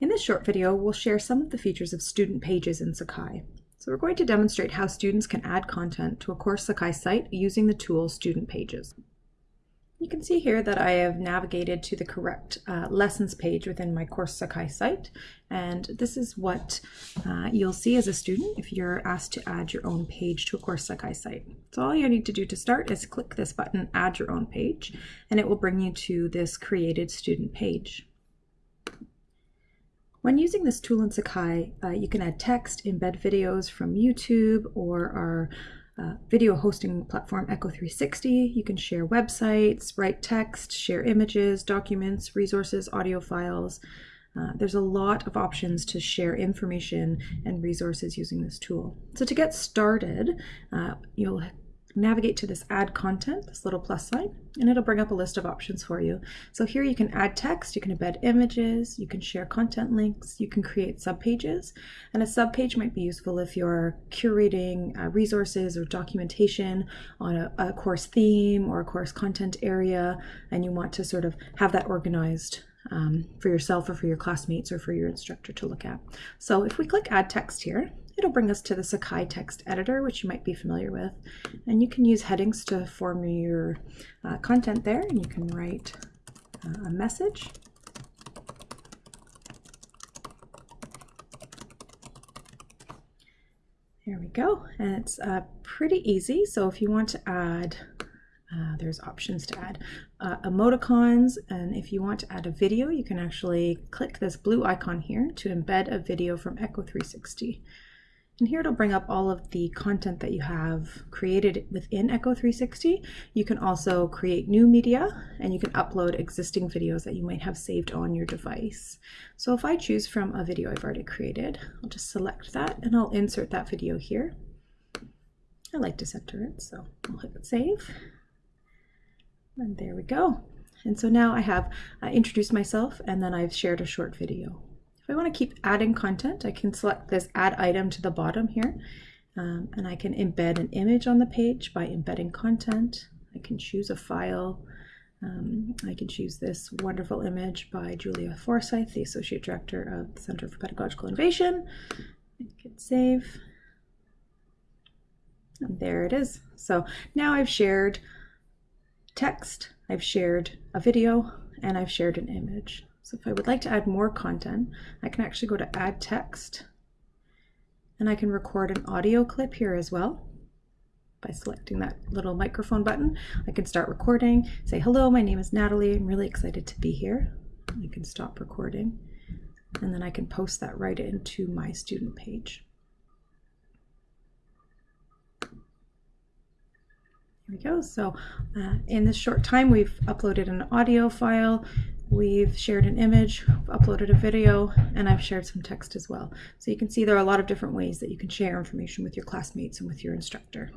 In this short video, we'll share some of the features of student pages in Sakai. So we're going to demonstrate how students can add content to a Course Sakai site using the tool Student Pages. You can see here that I have navigated to the correct uh, lessons page within my Course Sakai site. And this is what uh, you'll see as a student if you're asked to add your own page to a Course Sakai site. So all you need to do to start is click this button, Add Your Own Page, and it will bring you to this created student page. When using this tool in Sakai, uh, you can add text, embed videos from YouTube or our uh, video hosting platform Echo360. You can share websites, write text, share images, documents, resources, audio files. Uh, there's a lot of options to share information and resources using this tool. So to get started, uh, you'll navigate to this add content, this little plus sign, and it'll bring up a list of options for you. So here you can add text, you can embed images, you can share content links, you can create subpages. And a subpage might be useful if you're curating uh, resources or documentation on a, a course theme or a course content area, and you want to sort of have that organized um, for yourself or for your classmates or for your instructor to look at. So if we click add text here, it'll bring us to the Sakai text editor, which you might be familiar with. And you can use headings to form your uh, content there, and you can write uh, a message. There we go. And it's uh, pretty easy. So if you want to add uh, there's options to add uh, emoticons and if you want to add a video you can actually click this blue icon here to embed a video from Echo 360 and here it'll bring up all of the content that you have created within Echo 360. You can also create new media and you can upload existing videos that you might have saved on your device. So if I choose from a video I've already created, I'll just select that and I'll insert that video here. I like to center it, so I'll hit save. And there we go. And so now I have uh, introduced myself and then I've shared a short video. If I want to keep adding content, I can select this add item to the bottom here. Um, and I can embed an image on the page by embedding content. I can choose a file. Um, I can choose this wonderful image by Julia Forsyth, the Associate Director of the Center for Pedagogical Innovation. Hit save. And there it is. So now I've shared text, I've shared a video, and I've shared an image. So if I would like to add more content, I can actually go to add text and I can record an audio clip here as well by selecting that little microphone button. I can start recording, say, hello, my name is Natalie. I'm really excited to be here. I can stop recording and then I can post that right into my student page. There we go. So uh, in this short time, we've uploaded an audio file, we've shared an image, uploaded a video, and I've shared some text as well. So you can see there are a lot of different ways that you can share information with your classmates and with your instructor.